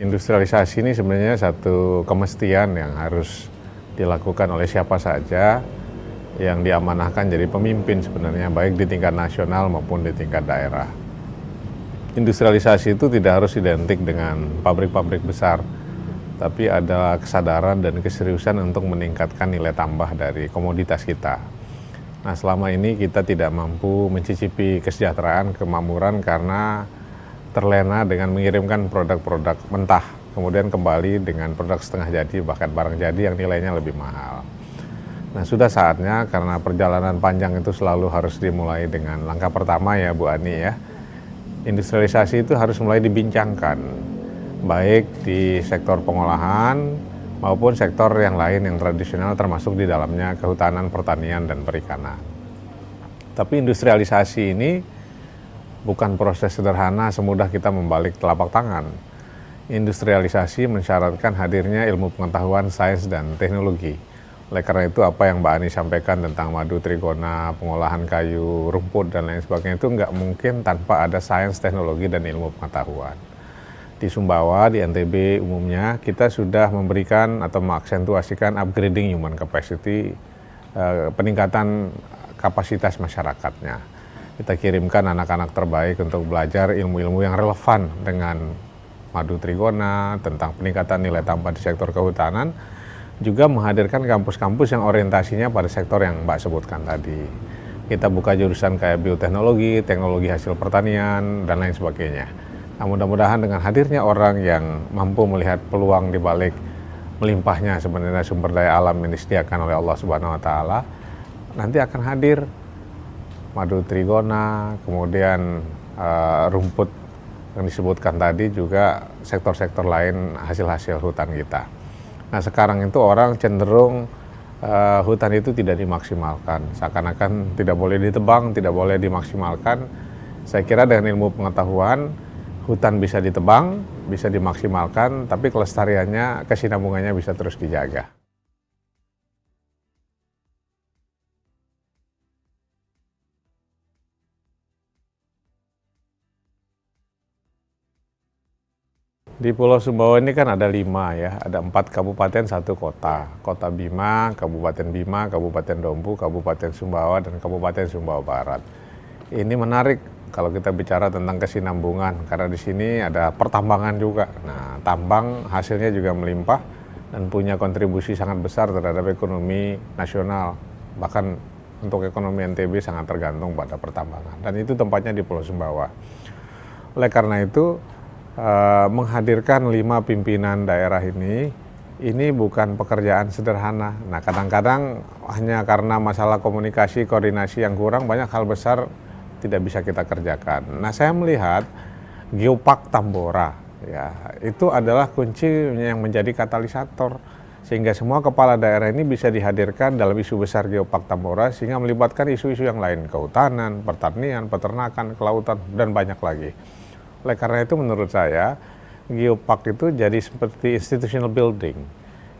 Industrialisasi ini sebenarnya satu kemestian yang harus dilakukan oleh siapa saja yang diamanahkan jadi pemimpin sebenarnya baik di tingkat nasional maupun di tingkat daerah. Industrialisasi itu tidak harus identik dengan pabrik-pabrik besar, tapi ada kesadaran dan keseriusan untuk meningkatkan nilai tambah dari komoditas kita. Nah selama ini kita tidak mampu mencicipi kesejahteraan, kemakmuran karena terlena dengan mengirimkan produk-produk mentah, kemudian kembali dengan produk setengah jadi, bahkan barang jadi yang nilainya lebih mahal. Nah sudah saatnya karena perjalanan panjang itu selalu harus dimulai dengan langkah pertama ya Bu Ani ya. Industrialisasi itu harus mulai dibincangkan, baik di sektor pengolahan maupun sektor yang lain yang tradisional termasuk di dalamnya kehutanan, pertanian, dan perikanan. Tapi industrialisasi ini bukan proses sederhana semudah kita membalik telapak tangan. Industrialisasi mensyaratkan hadirnya ilmu pengetahuan, sains, dan teknologi. Oleh karena itu apa yang Mbak Ani sampaikan tentang madu trigona, pengolahan kayu, rumput, dan lain sebagainya itu nggak mungkin tanpa ada sains, teknologi, dan ilmu pengetahuan. Di Sumbawa, di NTB umumnya, kita sudah memberikan atau mengaksentuasikan upgrading human capacity, eh, peningkatan kapasitas masyarakatnya kita kirimkan anak-anak terbaik untuk belajar ilmu-ilmu yang relevan dengan madu trigona, tentang peningkatan nilai tambah di sektor kehutanan, juga menghadirkan kampus-kampus yang orientasinya pada sektor yang Mbak sebutkan tadi. Kita buka jurusan kayak bioteknologi, teknologi hasil pertanian, dan lain sebagainya. Nah, mudah-mudahan dengan hadirnya orang yang mampu melihat peluang di balik melimpahnya sebenarnya sumber daya alam yang disediakan oleh Allah Subhanahu wa taala, nanti akan hadir madu trigona, kemudian uh, rumput yang disebutkan tadi juga sektor-sektor lain hasil-hasil hutan kita. Nah sekarang itu orang cenderung uh, hutan itu tidak dimaksimalkan, seakan-akan tidak boleh ditebang, tidak boleh dimaksimalkan. Saya kira dengan ilmu pengetahuan hutan bisa ditebang, bisa dimaksimalkan, tapi kelestariannya, kesinambungannya bisa terus dijaga. Di Pulau Sumbawa ini kan ada lima ya, ada empat kabupaten, satu kota. Kota Bima, Kabupaten Bima, Kabupaten Dompu, Kabupaten Sumbawa, dan Kabupaten Sumbawa Barat. Ini menarik kalau kita bicara tentang kesinambungan, karena di sini ada pertambangan juga. Nah, tambang hasilnya juga melimpah dan punya kontribusi sangat besar terhadap ekonomi nasional. Bahkan untuk ekonomi NTB sangat tergantung pada pertambangan. Dan itu tempatnya di Pulau Sumbawa. Oleh karena itu, uh, menghadirkan lima pimpinan daerah ini ini bukan pekerjaan sederhana. Nah, kadang-kadang hanya karena masalah komunikasi, koordinasi yang kurang, banyak hal besar tidak bisa kita kerjakan. Nah, saya melihat Geopark Tambora, ya, itu adalah kunci yang menjadi katalisator sehingga semua kepala daerah ini bisa dihadirkan dalam isu besar Geopark Tambora sehingga melibatkan isu-isu yang lain, kehutanan, pertanian, peternakan, kelautan, dan banyak lagi. Oleh karena itu menurut saya Geopark itu jadi seperti institutional building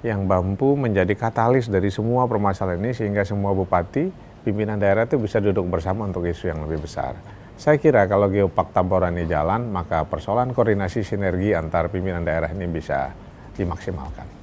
yang mampu menjadi katalis dari semua permasalahan ini sehingga semua bupati, pimpinan daerah itu bisa duduk bersama untuk isu yang lebih besar. Saya kira kalau Geopark Tambora ini jalan, maka persoalan koordinasi sinergi antar pimpinan daerah ini bisa dimaksimalkan.